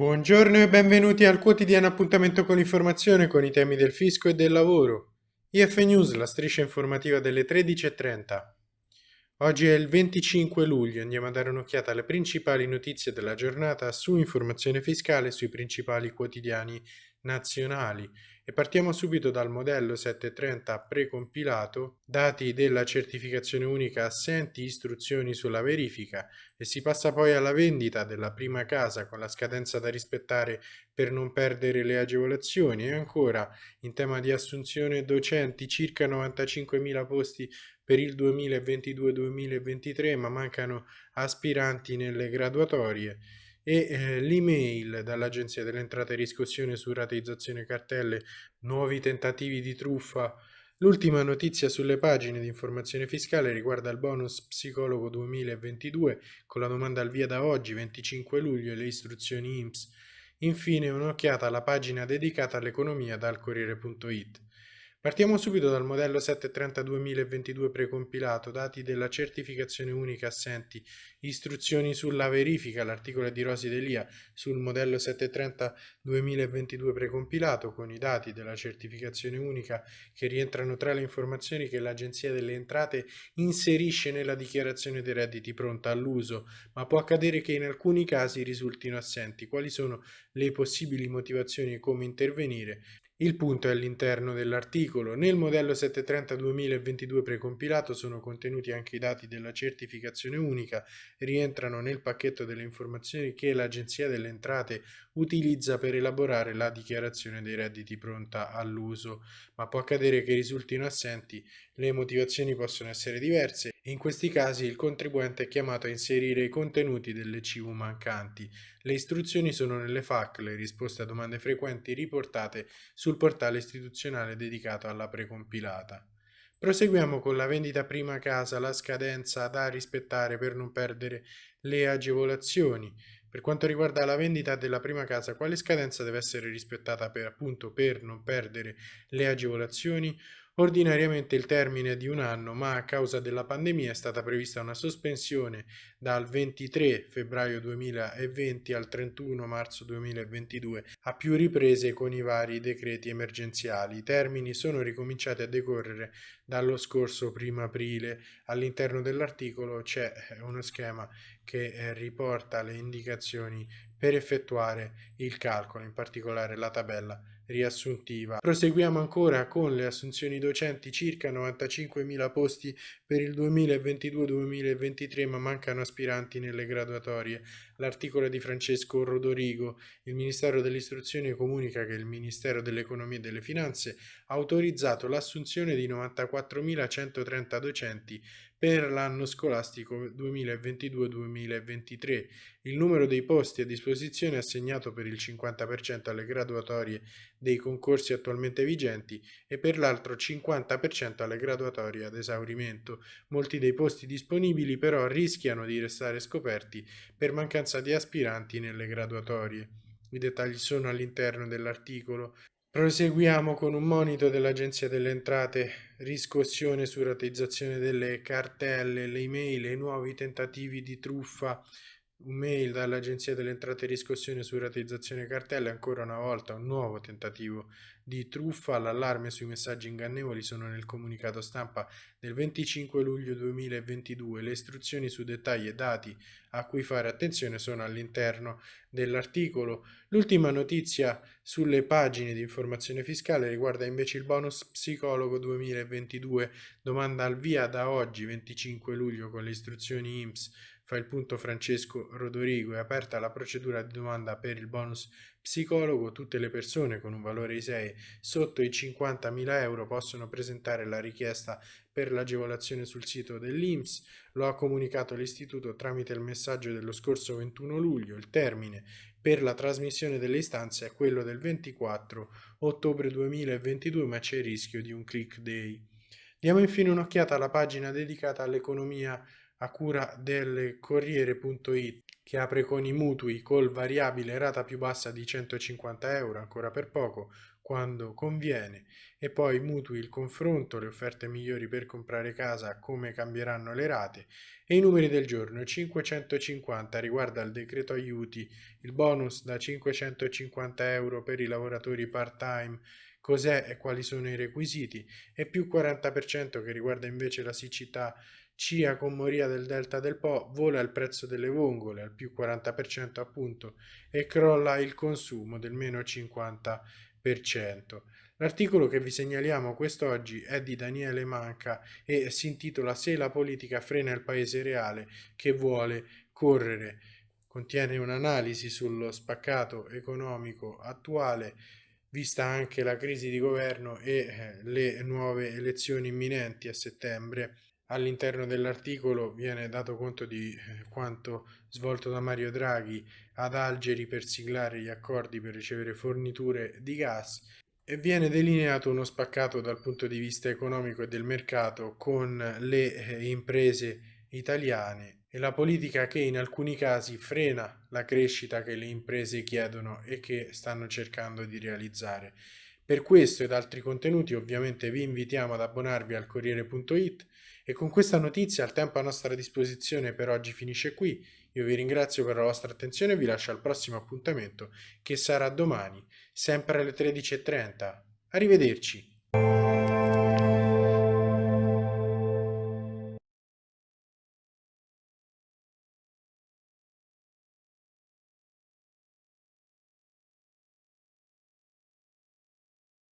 Buongiorno e benvenuti al quotidiano appuntamento con l'informazione con i temi del fisco e del lavoro. IF News, la striscia informativa delle 13.30. Oggi è il 25 luglio, andiamo a dare un'occhiata alle principali notizie della giornata su informazione fiscale sui principali quotidiani nazionali. E partiamo subito dal modello 730 precompilato, dati della certificazione unica assenti, istruzioni sulla verifica e si passa poi alla vendita della prima casa con la scadenza da rispettare per non perdere le agevolazioni. E ancora in tema di assunzione docenti circa 95.000 posti per il 2022-2023 ma mancano aspiranti nelle graduatorie e eh, l'email dall'Agenzia delle Entrate e riscossione su rateizzazione cartelle, nuovi tentativi di truffa. L'ultima notizia sulle pagine di informazione fiscale riguarda il bonus psicologo 2022 con la domanda al via da oggi 25 luglio e le istruzioni IMSS. Infine un'occhiata alla pagina dedicata all'economia dal Corriere.it. Partiamo subito dal modello 730-2022 precompilato, dati della certificazione unica assenti, istruzioni sulla verifica, l'articolo di Rosi Delia sul modello 730-2022 precompilato con i dati della certificazione unica che rientrano tra le informazioni che l'Agenzia delle Entrate inserisce nella dichiarazione dei redditi pronta all'uso, ma può accadere che in alcuni casi risultino assenti. Quali sono le possibili motivazioni e come intervenire? Il punto è all'interno dell'articolo. Nel modello 730-2022 precompilato sono contenuti anche i dati della certificazione unica, rientrano nel pacchetto delle informazioni che l'Agenzia delle Entrate utilizza per elaborare la dichiarazione dei redditi pronta all'uso, ma può accadere che risultino assenti, le motivazioni possono essere diverse in questi casi il contribuente è chiamato a inserire i contenuti delle CV mancanti. Le istruzioni sono nelle FAC, le risposte a domande frequenti riportate sul portale istituzionale dedicato alla precompilata. Proseguiamo con la vendita prima casa, la scadenza da rispettare per non perdere le agevolazioni. Per quanto riguarda la vendita della prima casa, quale scadenza deve essere rispettata per, appunto, per non perdere le agevolazioni? Ordinariamente il termine è di un anno, ma a causa della pandemia è stata prevista una sospensione dal 23 febbraio 2020 al 31 marzo 2022 a più riprese con i vari decreti emergenziali. I termini sono ricominciati a decorrere dallo scorso 1 aprile. All'interno dell'articolo c'è uno schema che eh, riporta le indicazioni per effettuare il calcolo, in particolare la tabella riassuntiva. Proseguiamo ancora con le assunzioni docenti, circa 95.000 posti per il 2022-2023 ma mancano aspiranti nelle graduatorie. L'articolo di Francesco Rodorigo, il Ministero dell'Istruzione comunica che il Ministero dell'Economia e delle Finanze ha autorizzato l'assunzione di 94.130 docenti per l'anno scolastico 2022-2023. Il numero dei posti a disposizione è assegnato per il 50% alle graduatorie dei concorsi attualmente vigenti e per l'altro 50% alle graduatorie ad esaurimento. Molti dei posti disponibili però rischiano di restare scoperti per mancanza di aspiranti nelle graduatorie. I dettagli sono all'interno dell'articolo. Proseguiamo con un monito dell'Agenzia delle Entrate, riscossione su rateizzazione delle cartelle, le email e nuovi tentativi di truffa mail dall'Agenzia delle Entrate e Riscossione su rateizzazione cartelle, ancora una volta un nuovo tentativo di truffa. L'allarme sui messaggi ingannevoli sono nel comunicato stampa del 25 luglio 2022. Le istruzioni su dettagli e dati a cui fare attenzione sono all'interno dell'articolo. L'ultima notizia sulle pagine di informazione fiscale riguarda invece il bonus psicologo 2022, domanda al via da oggi 25 luglio con le istruzioni IMSS fa il punto Francesco Rodorigo, è aperta la procedura di domanda per il bonus psicologo, tutte le persone con un valore ISEE sotto i 50.000 euro possono presentare la richiesta per l'agevolazione sul sito dell'INPS, lo ha comunicato l'istituto tramite il messaggio dello scorso 21 luglio, il termine per la trasmissione delle istanze è quello del 24 ottobre 2022 ma c'è il rischio di un click day. Diamo infine un'occhiata alla pagina dedicata all'economia a cura del Corriere.it che apre con i mutui col variabile rata più bassa di 150 euro, ancora per poco, quando conviene. E poi mutui il confronto, le offerte migliori per comprare casa, come cambieranno le rate e i numeri del giorno 550 riguarda il decreto aiuti, il bonus da 550 euro per i lavoratori part time cos'è e quali sono i requisiti e più 40% che riguarda invece la siccità CIA con moria del delta del Po vola il prezzo delle vongole al più 40% appunto e crolla il consumo del meno 50%. L'articolo che vi segnaliamo quest'oggi è di Daniele Manca e si intitola Se la politica frena il paese reale che vuole correre. Contiene un'analisi sullo spaccato economico attuale vista anche la crisi di governo e eh, le nuove elezioni imminenti a settembre. All'interno dell'articolo viene dato conto di eh, quanto svolto da Mario Draghi ad Algeri per siglare gli accordi per ricevere forniture di gas e viene delineato uno spaccato dal punto di vista economico e del mercato con le eh, imprese italiane e la politica che in alcuni casi frena la crescita che le imprese chiedono e che stanno cercando di realizzare. Per questo ed altri contenuti ovviamente vi invitiamo ad abbonarvi al Corriere.it e con questa notizia il tempo a nostra disposizione per oggi finisce qui. Io vi ringrazio per la vostra attenzione e vi lascio al prossimo appuntamento che sarà domani, sempre alle 13.30. Arrivederci!